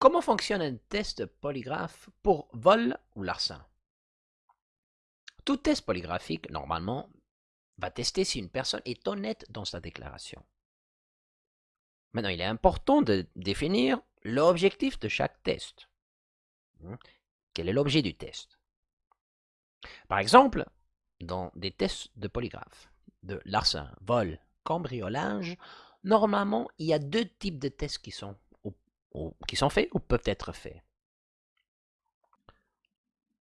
Comment fonctionne un test polygraphe pour vol ou larcin? Tout test polygraphique, normalement, va tester si une personne est honnête dans sa déclaration. Maintenant, il est important de définir l'objectif de chaque test. Hmm? Quel est l'objet du test? Par exemple, dans des tests de polygraphe, de larcin, vol, cambriolage, normalement, il y a deux types de tests qui sont qui sont faits ou peuvent être faits?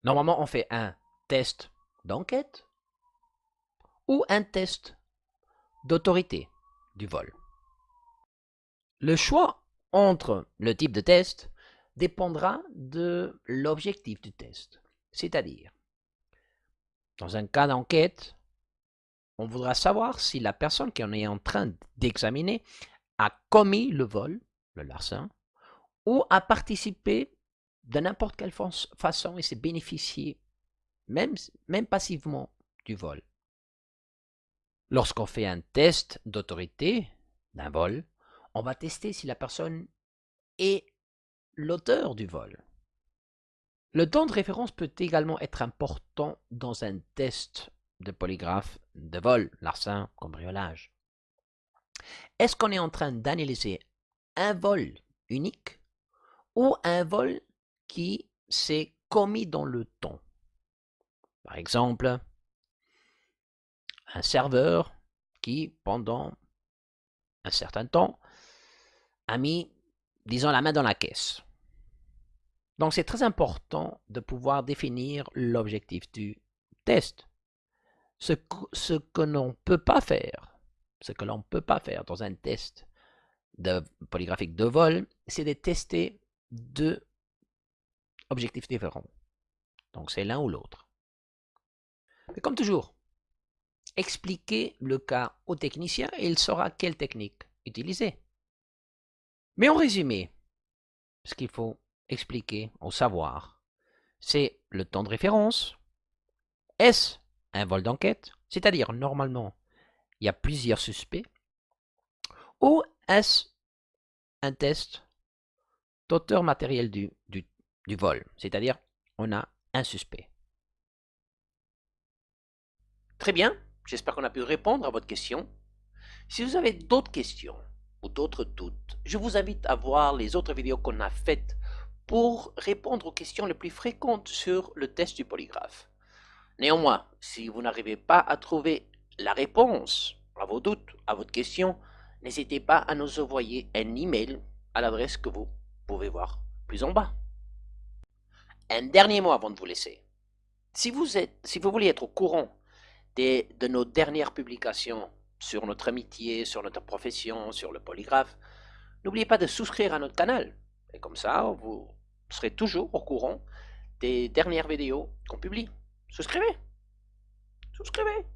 Normalement, on fait un test d'enquête ou un test d'autorité du vol. Le choix entre le type de test dépendra de l'objectif du test. C'est-à-dire, dans un cas d'enquête, on voudra savoir si la personne qu'on est en train d'examiner a commis le vol, le larcin, ou à participer de n'importe quelle façon et se bénéficier, même, même passivement, du vol. Lorsqu'on fait un test d'autorité d'un vol, on va tester si la personne est l'auteur du vol. Le temps de référence peut également être important dans un test de polygraphe de vol, larcin, cambriolage. Est-ce qu'on est en train d'analyser un vol unique ou un vol qui s'est commis dans le temps. Par exemple, un serveur qui, pendant un certain temps, a mis, disons, la main dans la caisse. Donc c'est très important de pouvoir définir l'objectif du test. Ce, ce que l'on ne peut pas faire, ce que l'on peut pas faire dans un test polygraphique de vol, c'est de tester deux objectifs différents. Donc c'est l'un ou l'autre. Mais comme toujours, expliquez le cas au technicien et il saura quelle technique utiliser. Mais en résumé, ce qu'il faut expliquer au savoir, c'est le temps de référence. Est-ce un vol d'enquête? C'est-à-dire, normalement, il y a plusieurs suspects. Ou est-ce un test d'auteur matériel du, du, du vol, c'est-à-dire on a un suspect. Très bien, j'espère qu'on a pu répondre à votre question. Si vous avez d'autres questions ou d'autres doutes, je vous invite à voir les autres vidéos qu'on a faites pour répondre aux questions les plus fréquentes sur le test du polygraphe. Néanmoins, si vous n'arrivez pas à trouver la réponse à vos doutes, à votre question, n'hésitez pas à nous envoyer un email à l'adresse que vous pouvez voir plus en bas. Un dernier mot avant de vous laisser. Si vous, voulez être au courant des, de nos dernières publications sur notre amitié, sur notre profession, sur le polygraphe, n'oubliez pas de souscrire à notre canal. Et comme ça, vous serez toujours au courant des dernières vidéos qu'on publie. Souscrivez Souscrivez